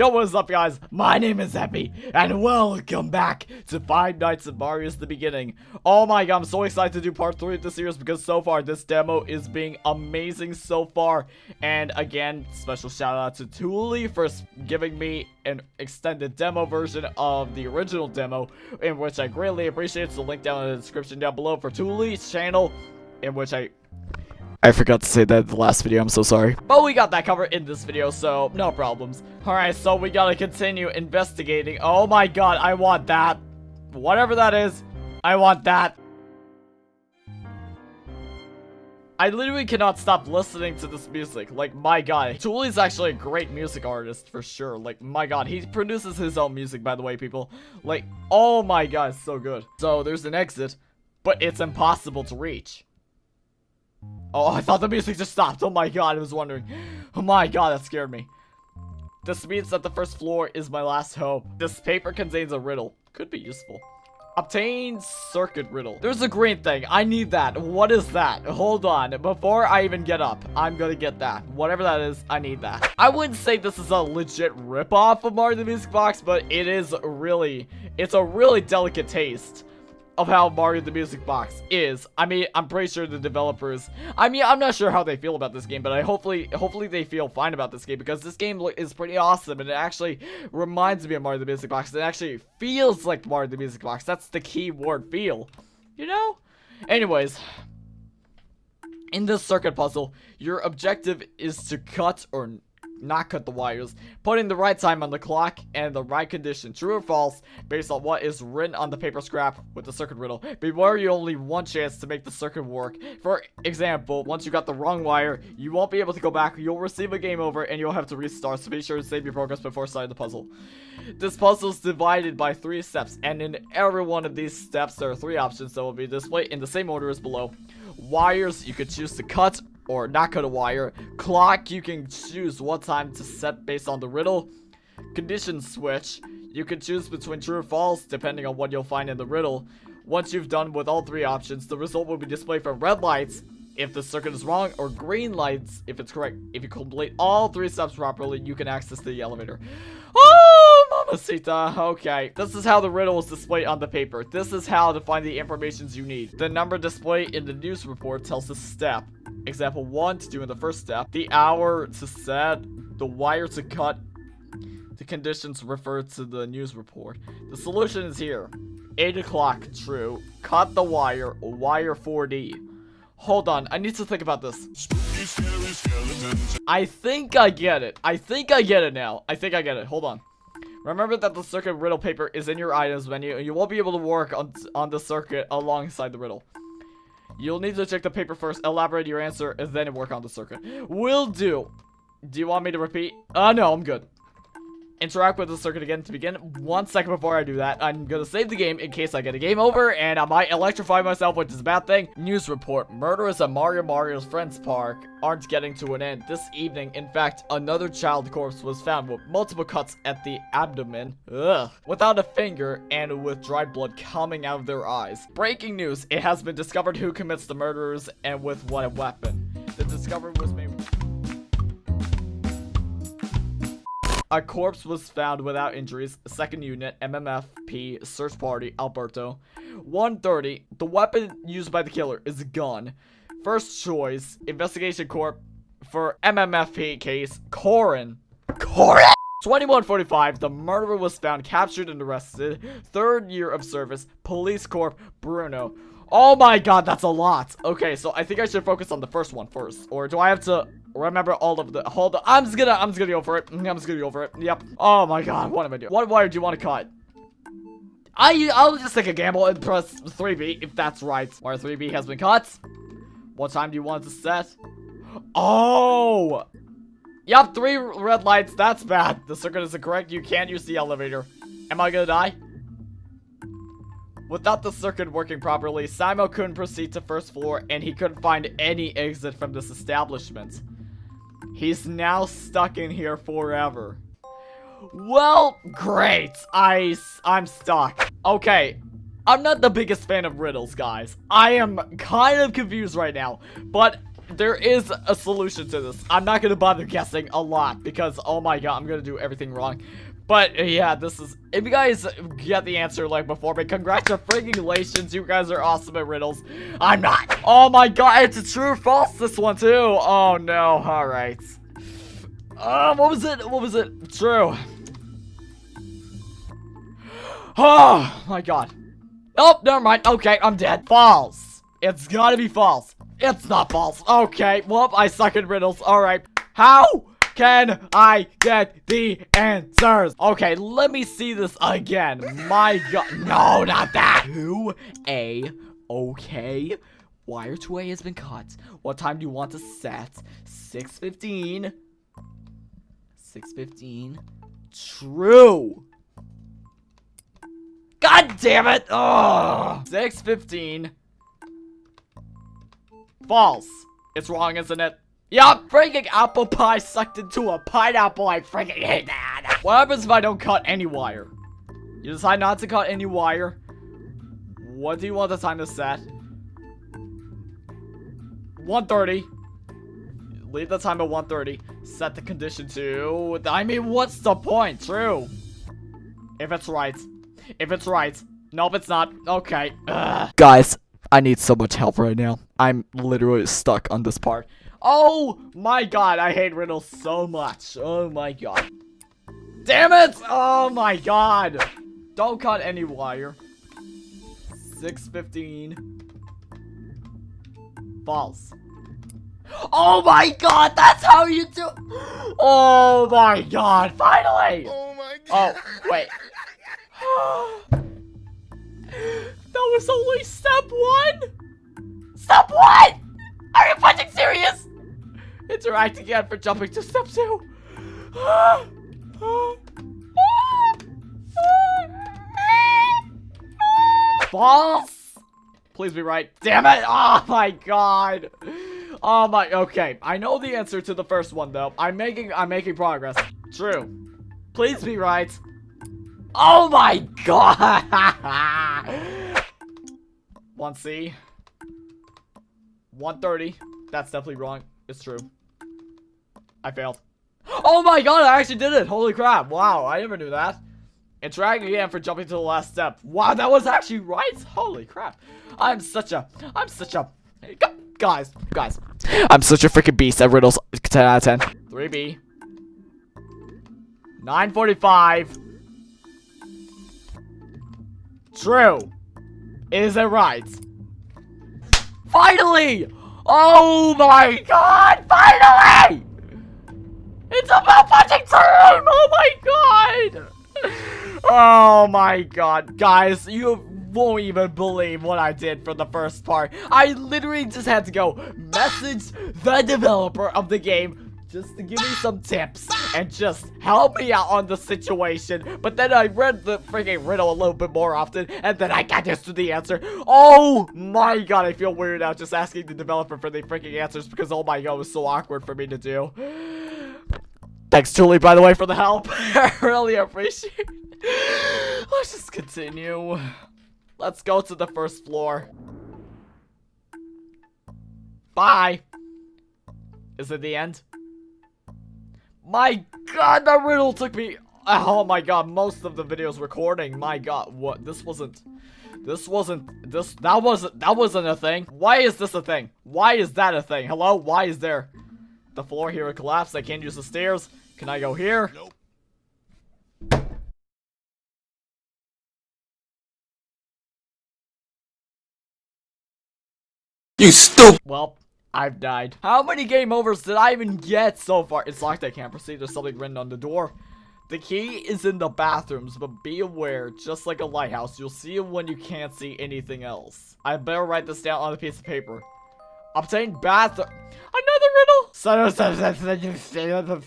Yo, what's up, guys? My name is Epi, and welcome back to Five Nights at Mario's The Beginning. Oh my god, I'm so excited to do part 3 of this series because so far, this demo is being amazing so far. And again, special shout out to Thule for giving me an extended demo version of the original demo, in which I greatly appreciate. So link down in the description down below for Thule's channel, in which I I forgot to say that in the last video, I'm so sorry. But we got that covered in this video, so no problems. Alright, so we gotta continue investigating. Oh my god, I want that. Whatever that is, I want that. I literally cannot stop listening to this music. Like, my god. Thule is actually a great music artist, for sure. Like, my god. He produces his own music, by the way, people. Like, oh my god, so good. So, there's an exit, but it's impossible to reach. Oh, I thought the music just stopped. Oh my god, I was wondering. Oh my god, that scared me. This means that the first floor is my last hope. This paper contains a riddle. Could be useful. Obtain circuit riddle. There's a green thing. I need that. What is that? Hold on. Before I even get up, I'm gonna get that. Whatever that is, I need that. I wouldn't say this is a legit ripoff of Mario the Music Box, but it is really, it's a really delicate taste of how Mario the Music Box is. I mean, I'm pretty sure the developers, I mean, I'm not sure how they feel about this game, but I hopefully, hopefully they feel fine about this game because this game is pretty awesome and it actually reminds me of Mario the Music Box. It actually feels like Mario the Music Box. That's the key word, feel. You know? Anyways, in this circuit puzzle, your objective is to cut or not cut the wires, putting the right time on the clock and the right condition, true or false, based on what is written on the paper scrap with the circuit riddle. Beware you only one chance to make the circuit work. For example, once you got the wrong wire, you won't be able to go back, you'll receive a game over, and you'll have to restart, so be sure to save your progress before starting the puzzle. This puzzle is divided by three steps, and in every one of these steps, there are three options that will be displayed in the same order as below. Wires, you could choose to cut or not cut a wire. Clock, you can choose what time to set based on the riddle. Condition switch, you can choose between true or false depending on what you'll find in the riddle. Once you've done with all three options, the result will be displayed for red lights if the circuit is wrong, or green lights if it's correct. If you complete all three steps properly, you can access the elevator. Oh, Okay, this is how the riddle is displayed on the paper. This is how to find the informations you need. The number displayed in the news report tells the step. Example 1 to do in the first step. The hour to set. The wire to cut. The conditions refer to the news report. The solution is here. 8 o'clock, true. Cut the wire, wire 4D. Hold on, I need to think about this. I think I get it. I think I get it now. I think I get it. Hold on. Remember that the circuit riddle paper is in your items menu, and you won't be able to work on, on the circuit alongside the riddle. You'll need to check the paper first, elaborate your answer, and then work on the circuit. Will do. Do you want me to repeat? Uh, no, I'm good interact with the circuit again to begin. One second before I do that, I'm gonna save the game in case I get a game over and I might electrify myself, which is a bad thing. News report. Murderers at Mario Mario's Friends Park aren't getting to an end. This evening, in fact, another child corpse was found with multiple cuts at the abdomen. Ugh. Without a finger and with dried blood coming out of their eyes. Breaking news. It has been discovered who commits the murders and with what weapon. The discovery was made... A corpse was found without injuries. Second unit, MMFP, search party, Alberto. 130. The weapon used by the killer is a gun. First choice, Investigation Corp for MMFP case, Corin. Corin! 2145, the murderer was found, captured, and arrested. Third year of service, Police Corp, Bruno. Oh my god, that's a lot. Okay, so I think I should focus on the first one first. Or do I have to remember all of the hold on i'm just gonna i'm just gonna go for it. I'm just gonna go for it. Yep. Oh my god what am i doing? What wire do you want to cut? I i'll just take a gamble and press 3b if that's right wire 3b has been cut. What time do you want to set? Oh! Yep three red lights that's bad. The circuit is incorrect you can't use the elevator. Am i gonna die? Without the circuit working properly, Simo couldn't proceed to first floor and he couldn't find any exit from this establishment. He's now stuck in here forever. Well, great. I, I'm stuck. Okay, I'm not the biggest fan of riddles, guys. I am kind of confused right now, but there is a solution to this. I'm not gonna bother guessing a lot because, oh my god, I'm gonna do everything wrong. But uh, yeah, this is, if you guys get the answer like before, but congratulations, you guys are awesome at riddles. I'm not. Oh my god, it's a true or false, this one too. Oh no, all right. Uh, what was it? What was it? True. Oh my god. Oh, never mind. Okay, I'm dead. False. It's gotta be false. It's not false. Okay, well, I suck at riddles. All right. How can I get the answers? Okay, let me see this again. My god. No, not that. 2A. Okay. Wire 2A has been cut. What time do you want to set? 6.15. 6.15. True. God damn it! Ugh. 6.15. False. It's wrong, isn't it? Yup, freaking apple pie sucked into a pineapple. I freaking hate that. What happens if I don't cut any wire? You decide not to cut any wire. What do you want the time to set? 1.30. Leave the time at 1.30. Set the condition to... I mean, what's the point? True. If it's right. If it's right. Nope, it's not. Okay. Ugh. Guys, I need so much help right now. I'm literally stuck on this part. Oh my god, I hate riddles so much. Oh my god. Damn it! Oh my god! Don't cut any wire. 615. False. Oh my god, that's how you do- Oh my god, finally! Oh my oh, god. Oh, wait. that was only step one? Step one? Are you fucking serious? Interact again for jumping to step two. False. Please be right. Damn it. Oh my god. Oh my, okay. I know the answer to the first one though. I'm making, I'm making progress. True. Please be right. Oh my god! 1C. 130. That's definitely wrong. It's true. I failed. Oh my god, I actually did it! Holy crap. Wow, I never knew that. Interact again for jumping to the last step. Wow, that was actually right? Holy crap. I'm such a... I'm such a... Guys, guys. I'm such a freaking beast at riddles. 10 out of 10. 3B. 945. True. Is it right? Finally! Oh my god! Finally! It's about punching time! Oh my god! Oh my god. Guys, you won't even believe what I did for the first part. I literally just had to go message the developer of the game just to give me some tips and just help me out on the situation. But then I read the freaking riddle a little bit more often, and then I got used to the answer. Oh my god, I feel weird now just asking the developer for the freaking answers because oh my god, it was so awkward for me to do. Thanks, Julie, by the way, for the help. I really appreciate it. Let's just continue. Let's go to the first floor. Bye. Is it the end? My god, that riddle took me... Oh my god, most of the videos recording. My god, what? This wasn't... This wasn't... This... That wasn't... That wasn't a thing. Why is this a thing? Why is that a thing? Hello? Why is there... The floor here collapsed. I can't use the stairs. Can I go here? Nope. You stupid. Well, I've died. How many game overs did I even get so far? It's locked, I can't proceed. There's something written on the door. The key is in the bathrooms, but be aware, just like a lighthouse, you'll see it when you can't see anything else. I better write this down on a piece of paper. Obtain bath- Another riddle!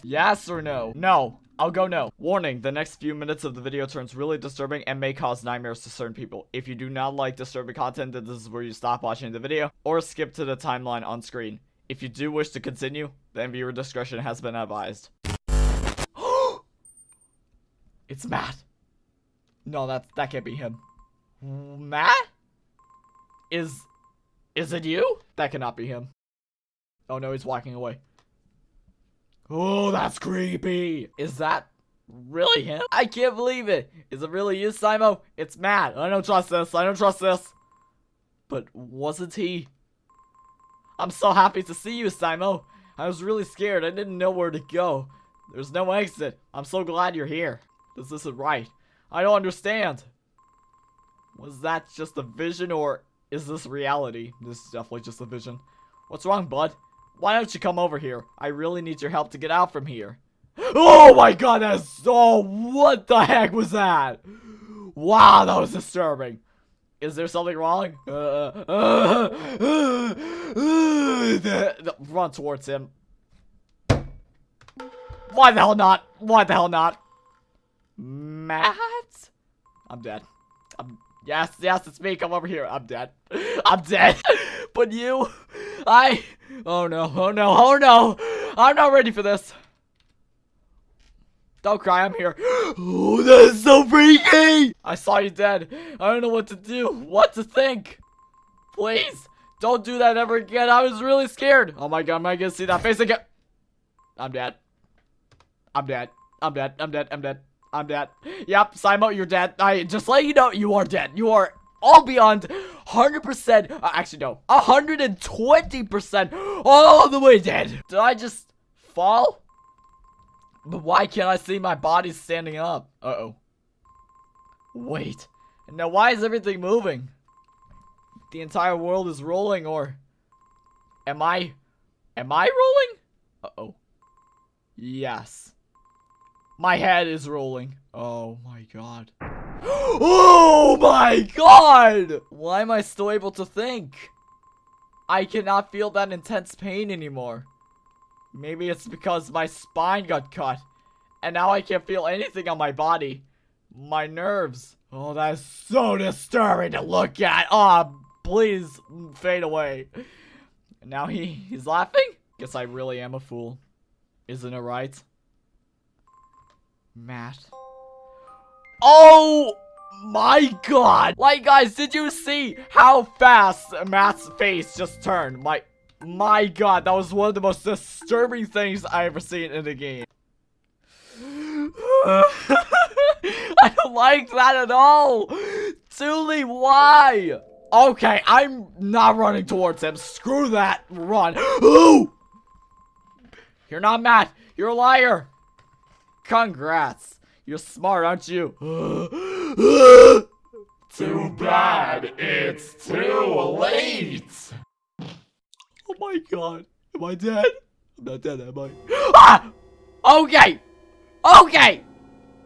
Yes or no? No. I'll go no. Warning, the next few minutes of the video turns really disturbing and may cause nightmares to certain people. If you do not like disturbing content, then this is where you stop watching the video or skip to the timeline on screen. If you do wish to continue, then viewer discretion has been advised. it's Matt. No, that that can't be him. Matt? Is is it you? That cannot be him. Oh no, he's walking away. Oh, that's creepy. Is that really him? I can't believe it. Is it really you, Simo? It's Matt. I don't trust this. I don't trust this. But wasn't he? I'm so happy to see you, Simo. I was really scared. I didn't know where to go. There's no exit. I'm so glad you're here. This isn't right. I don't understand. Was that just a vision or is this reality? This is definitely just a vision. What's wrong, bud? Why don't you come over here? I really need your help to get out from here. Oh my god, that's so... What the heck was that? Wow, that was disturbing. Is there something wrong? Uh, uh, uh, run towards him. Why the hell not? Why the hell not? Matt? I'm dead. I'm yes, yes, it's me. Come over here. I'm dead. I'm dead. but you, I. Oh no! Oh no! Oh no! I'm not ready for this. Don't cry, I'm here. Oh, that's so freaky! I saw you dead. I don't know what to do, what to think. Please, don't do that ever again. I was really scared. Oh my god, am I gonna see that face again? I'm dead. I'm dead. I'm dead. I'm dead. I'm dead. I'm dead. Yep, Simo, you're dead. I just let you know you are dead. You are all beyond 100%. Uh, actually, no. 120% all the way dead. Did I just fall? But why can't I see my body standing up? Uh-oh. Wait. Now why is everything moving? The entire world is rolling or... Am I... Am I rolling? Uh-oh. Yes. My head is rolling. Oh my god. oh my god! Why am I still able to think? I cannot feel that intense pain anymore. Maybe it's because my spine got cut. And now I can't feel anything on my body. My nerves. Oh, that's so disturbing to look at. Oh, please fade away. Now he, he's laughing? Guess I really am a fool. Isn't it right? Matt. Oh my god! Like, guys, did you see how fast Matt's face just turned? My my god, that was one of the most disturbing things I ever seen in the game. I don't like that at all. Thule, why? Okay, I'm not running towards him. Screw that. Run. Ooh! You're not Matt. You're a liar. Congrats. You're smart, aren't you? Too bad it's too late. Oh my god. Am I dead? I'm not dead, am I? Ah! Okay! Okay!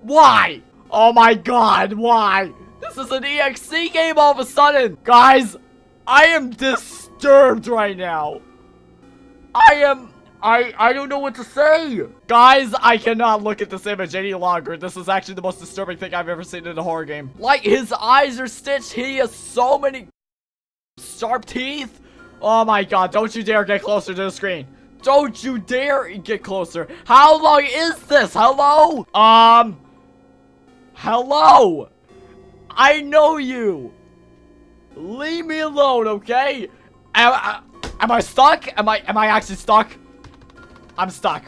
Why? Oh my god, why? This is an EXE game all of a sudden! Guys, I am disturbed right now. I am... I, I don't know what to say. Guys, I cannot look at this image any longer. This is actually the most disturbing thing I've ever seen in a horror game. Like, his eyes are stitched. He has so many sharp teeth. Oh my god, don't you dare get closer to the screen. Don't you dare get closer. How long is this? Hello? Um. Hello? I know you. Leave me alone, okay? Am, I, am I stuck? Am I am I actually stuck? I'm stuck.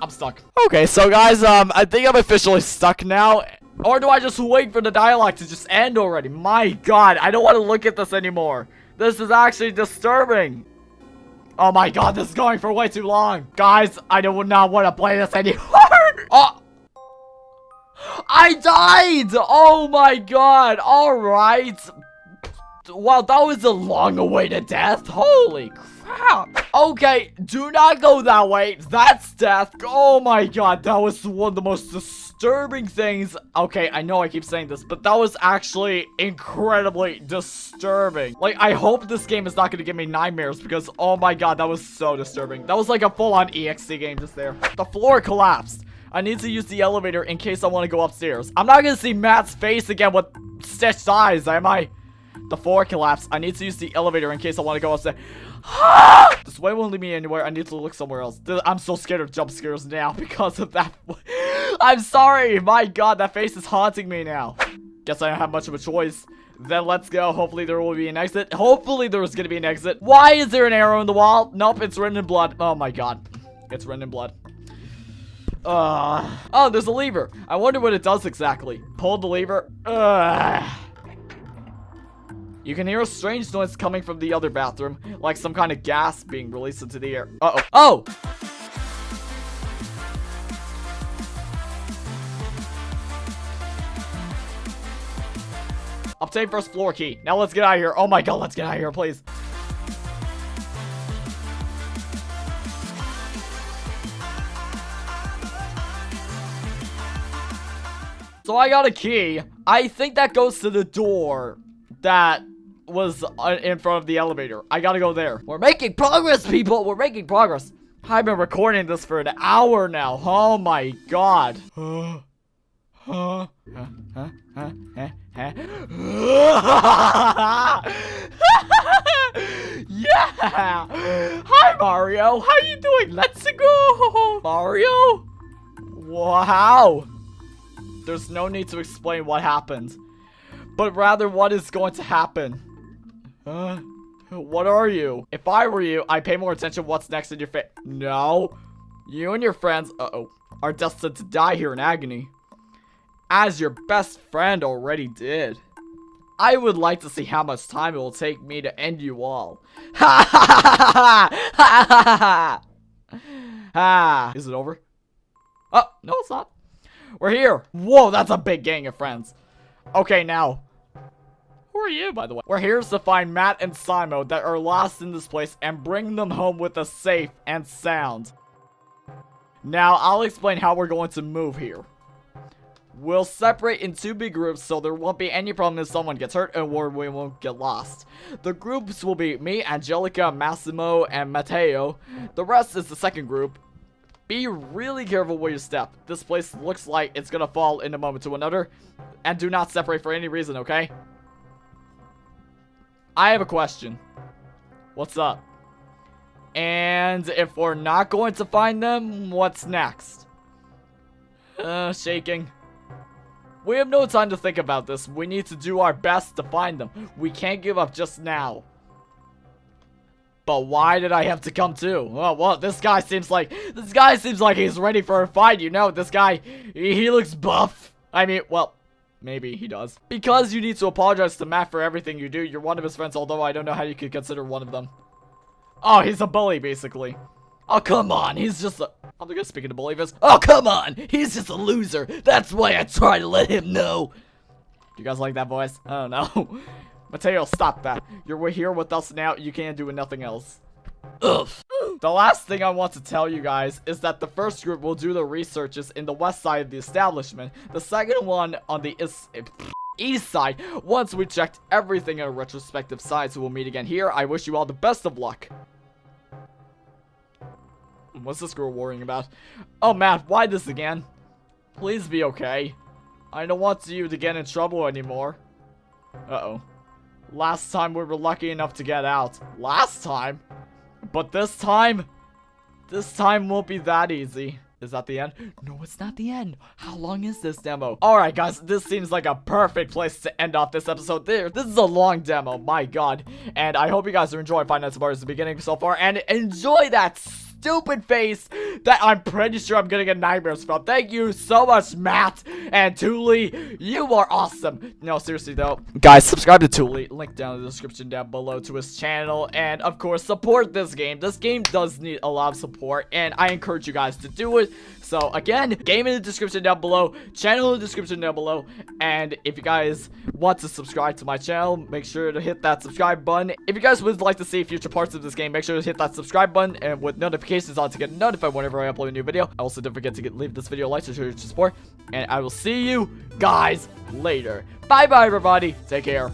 I'm stuck. Okay, so guys, um, I think I'm officially stuck now. Or do I just wait for the dialogue to just end already? My god, I don't want to look at this anymore. This is actually disturbing. Oh my god, this is going for way too long. Guys, I do not want to play this anymore. oh. I died! Oh my god, alright. Wow, that was a long-awaited death. Holy crap. Okay, do not go that way. That's death. Oh my god, that was one of the most disturbing things. Okay, I know I keep saying this, but that was actually incredibly disturbing. Like, I hope this game is not going to give me nightmares because, oh my god, that was so disturbing. That was like a full-on EXE game just there. The floor collapsed. I need to use the elevator in case I want to go upstairs. I'm not going to see Matt's face again with stitched eyes, am I? The floor collapsed. I need to use the elevator in case I want to go upstairs. this way won't lead me anywhere. I need to look somewhere else. I'm so scared of jump scares now because of that. I'm sorry. My god, that face is haunting me now. Guess I don't have much of a choice. Then let's go. Hopefully there will be an exit. Hopefully there's gonna be an exit. Why is there an arrow in the wall? Nope, it's written in blood. Oh my god. It's written in blood. Uh, oh, there's a lever. I wonder what it does exactly. Pull the lever. Ugh. You can hear a strange noise coming from the other bathroom, like some kind of gas being released into the air. Uh-oh. Oh! Obtain first floor key. Now let's get out of here. Oh my god, let's get out of here, please. So I got a key. I think that goes to the door that was uh, in front of the elevator. I gotta go there. We're making progress, people. We're making progress. I've been recording this for an hour now. Oh my god. Yeah! Hi, Mario. How you doing? Let's go! Mario? Wow. There's no need to explain what happened. But rather, what is going to happen? Uh, what are you? If I were you, I'd pay more attention what's next in your face. No. You and your friends, uh-oh, are destined to die here in agony. As your best friend already did. I would like to see how much time it will take me to end you all. Ha ha ha ha ha ha ha ha! Is it over? Oh, no it's not. We're here. Whoa, that's a big gang of friends. Okay, now. Who are you, by the way? We're here to find Matt and Simo that are lost in this place and bring them home with a safe and sound. Now, I'll explain how we're going to move here. We'll separate in two big groups so there won't be any problem if someone gets hurt or we won't get lost. The groups will be me, Angelica, Massimo, and Matteo. The rest is the second group. Be really careful where you step. This place looks like it's gonna fall in a moment to another. And do not separate for any reason, okay? I have a question. What's up? And if we're not going to find them, what's next? Uh, shaking. We have no time to think about this. We need to do our best to find them. We can't give up just now. But why did I have to come too? Oh, well, this guy seems like, this guy seems like he's ready for a fight, you know? This guy, he looks buff. I mean, well, maybe he does. Because you need to apologize to Matt for everything you do. You're one of his friends, although I don't know how you could consider one of them. Oh, he's a bully, basically. Oh, come on. He's just a... I'm gonna speak bully voice. Oh, come on. He's just a loser. That's why I try to let him know. You guys like that voice? I don't know. Matteo, stop that. You're here with us now. You can't do nothing else. Ugh. The last thing I want to tell you guys is that the first group will do the researches in the west side of the establishment. The second one on the east, east side. Once we checked everything in our retrospective sides, we'll meet again here. I wish you all the best of luck. What's this girl worrying about? Oh, Matt, why this again? Please be okay. I don't want you to get in trouble anymore. Uh-oh. Last time we were lucky enough to get out. Last time? But this time? This time won't be that easy. Is that the end? No, it's not the end. How long is this demo? Alright, guys, this seems like a perfect place to end off this episode. There, this is a long demo, my god. And I hope you guys are enjoying Five Nights at the beginning so far. And enjoy that stupid face that I'm pretty sure I'm gonna get nightmares from. Thank you so much, Matt and Thule. You are awesome. No, seriously though. Guys, subscribe to Thule. Link down in the description down below to his channel. And of course, support this game. This game does need a lot of support. And I encourage you guys to do it. So again, game in the description down below, channel in the description down below, and if you guys want to subscribe to my channel, make sure to hit that subscribe button. If you guys would like to see future parts of this game, make sure to hit that subscribe button and with notifications on to get notified whenever I upload a new video. Also, don't forget to get, leave this video a like to show your support, and I will see you guys later. Bye bye everybody, take care.